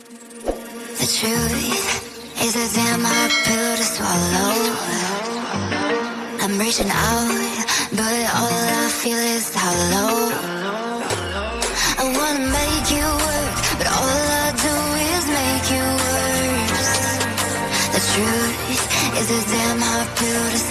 The truth is a damn hard pill to swallow. I'm reaching out, but all I feel is hollow. I wanna make you work, but all I do is make you worse. The truth is a damn hard pill to swallow.